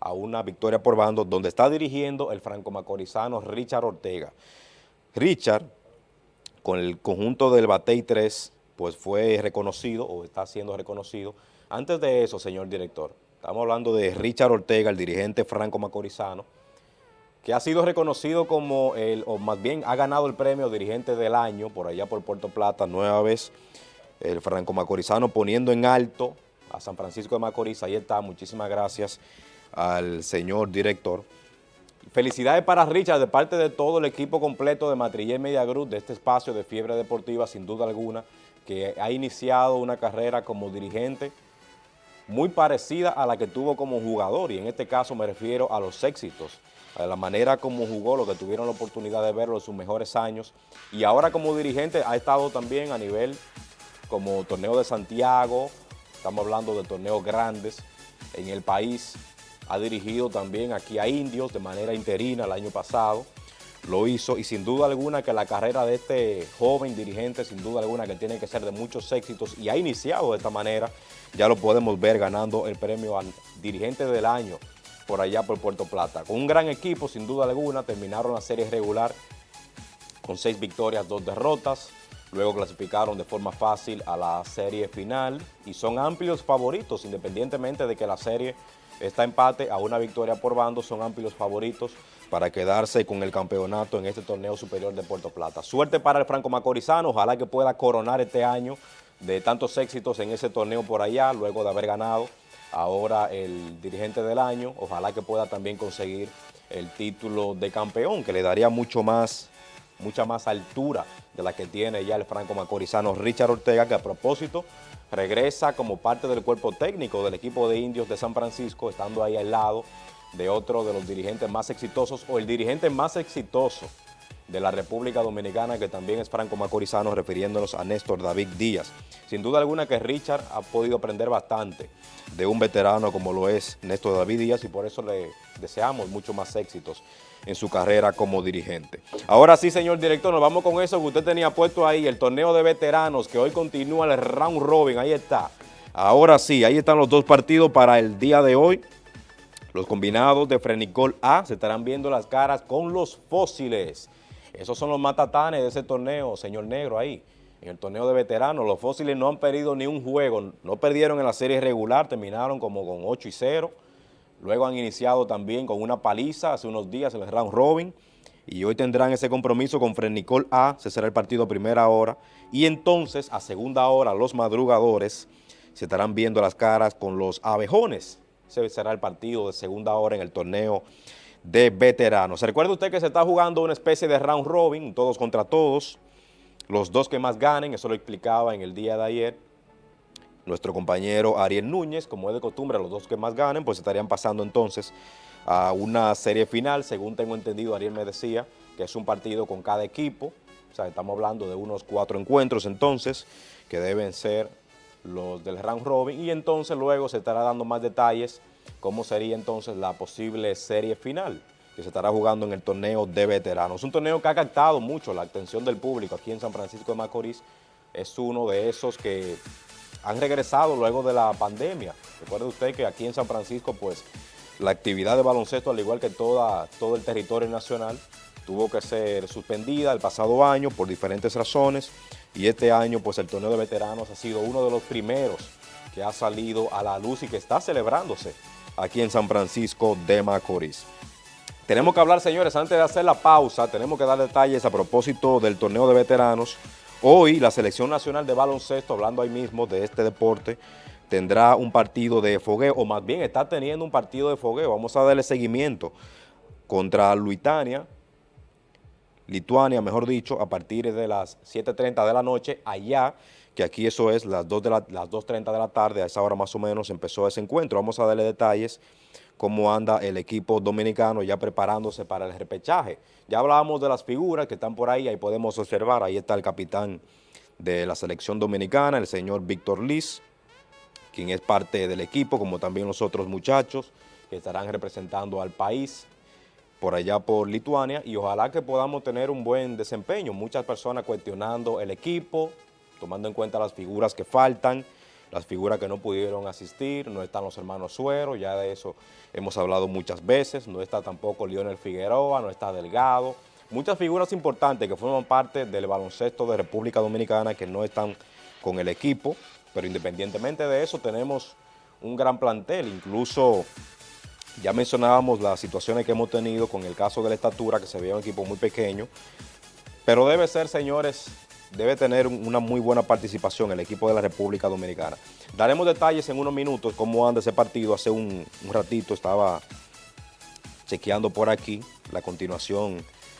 a una victoria por bando donde está dirigiendo el franco-macorizano Richard Ortega. Richard, con el conjunto del Batey 3, pues fue reconocido o está siendo reconocido. Antes de eso, señor director, estamos hablando de Richard Ortega, el dirigente franco-macorizano, que ha sido reconocido como el, o más bien ha ganado el premio dirigente del año por allá por Puerto Plata, nueva vez el franco-macorizano poniendo en alto a San Francisco de Macorís, ahí está, muchísimas gracias al señor director. Felicidades para Richard de parte de todo el equipo completo de Matrillé Media Group, de este espacio de Fiebre Deportiva, sin duda alguna, que ha iniciado una carrera como dirigente muy parecida a la que tuvo como jugador, y en este caso me refiero a los éxitos, a la manera como jugó, lo que tuvieron la oportunidad de verlo en sus mejores años, y ahora como dirigente ha estado también a nivel como torneo de Santiago, estamos hablando de torneos grandes en el país, ha dirigido también aquí a Indios de manera interina el año pasado, lo hizo y sin duda alguna que la carrera de este joven dirigente, sin duda alguna que tiene que ser de muchos éxitos y ha iniciado de esta manera, ya lo podemos ver ganando el premio al dirigente del año por allá por Puerto Plata. Con un gran equipo, sin duda alguna, terminaron la serie regular con seis victorias, dos derrotas, luego clasificaron de forma fácil a la serie final y son amplios favoritos, independientemente de que la serie está empate a una victoria por bando, son amplios favoritos para quedarse con el campeonato en este torneo superior de Puerto Plata. Suerte para el Franco Macorizano, ojalá que pueda coronar este año de tantos éxitos en ese torneo por allá, luego de haber ganado ahora el dirigente del año, ojalá que pueda también conseguir el título de campeón, que le daría mucho más, mucha más altura de la que tiene ya el Franco Macorizano Richard Ortega, que a propósito regresa como parte del cuerpo técnico del equipo de indios de San Francisco, estando ahí al lado de otro de los dirigentes más exitosos o el dirigente más exitoso de la República Dominicana, que también es Franco Macorizano, refiriéndonos a Néstor David Díaz. Sin duda alguna que Richard ha podido aprender bastante de un veterano como lo es Néstor David Díaz y por eso le deseamos mucho más éxitos en su carrera como dirigente. Ahora sí, señor director, nos vamos con eso que usted tenía puesto ahí, el torneo de veteranos que hoy continúa el round robin, ahí está. Ahora sí, ahí están los dos partidos para el día de hoy. Los combinados de Frenicol A se estarán viendo las caras con los fósiles. Esos son los matatanes de ese torneo, señor Negro, ahí. En el torneo de veteranos, los fósiles no han perdido ni un juego, no perdieron en la serie regular, terminaron como con 8 y 0. Luego han iniciado también con una paliza hace unos días en el round robin. Y hoy tendrán ese compromiso con Frenicol A, se será el partido primera hora. Y entonces a segunda hora los madrugadores se estarán viendo las caras con los abejones, ese será el partido de segunda hora en el torneo de veteranos. Recuerde usted que se está jugando una especie de round robin, todos contra todos, los dos que más ganen, eso lo explicaba en el día de ayer, nuestro compañero Ariel Núñez, como es de costumbre, los dos que más ganen, pues estarían pasando entonces a una serie final, según tengo entendido, Ariel me decía que es un partido con cada equipo, o sea, estamos hablando de unos cuatro encuentros entonces, que deben ser los del round robin, y entonces luego se estará dando más detalles cómo sería entonces la posible serie final que se estará jugando en el torneo de veteranos. Un torneo que ha captado mucho la atención del público aquí en San Francisco de Macorís, es uno de esos que han regresado luego de la pandemia. Recuerde usted que aquí en San Francisco, pues, la actividad de baloncesto, al igual que toda, todo el territorio nacional, tuvo que ser suspendida el pasado año por diferentes razones y este año, pues, el torneo de veteranos ha sido uno de los primeros que ha salido a la luz y que está celebrándose aquí en San Francisco de Macorís. Tenemos que hablar, señores, antes de hacer la pausa, tenemos que dar detalles a propósito del torneo de veteranos Hoy la Selección Nacional de Baloncesto, hablando ahí mismo de este deporte, tendrá un partido de fogueo, o más bien está teniendo un partido de fogueo. Vamos a darle seguimiento contra Luitania, Lituania, mejor dicho, a partir de las 7.30 de la noche, allá, que aquí eso es las 2.30 de la tarde, a esa hora más o menos empezó ese encuentro. Vamos a darle detalles cómo anda el equipo dominicano ya preparándose para el repechaje. Ya hablábamos de las figuras que están por ahí, ahí podemos observar, ahí está el capitán de la selección dominicana, el señor Víctor Liz, quien es parte del equipo, como también los otros muchachos que estarán representando al país por allá por Lituania y ojalá que podamos tener un buen desempeño. Muchas personas cuestionando el equipo, tomando en cuenta las figuras que faltan, las figuras que no pudieron asistir, no están los hermanos Suero, ya de eso hemos hablado muchas veces, no está tampoco Lionel Figueroa, no está Delgado, muchas figuras importantes que forman parte del baloncesto de República Dominicana que no están con el equipo, pero independientemente de eso tenemos un gran plantel, incluso ya mencionábamos las situaciones que hemos tenido con el caso de la estatura, que se veía un equipo muy pequeño, pero debe ser, señores, debe tener una muy buena participación el equipo de la República Dominicana. Daremos detalles en unos minutos cómo anda ese partido. Hace un, un ratito estaba chequeando por aquí la continuación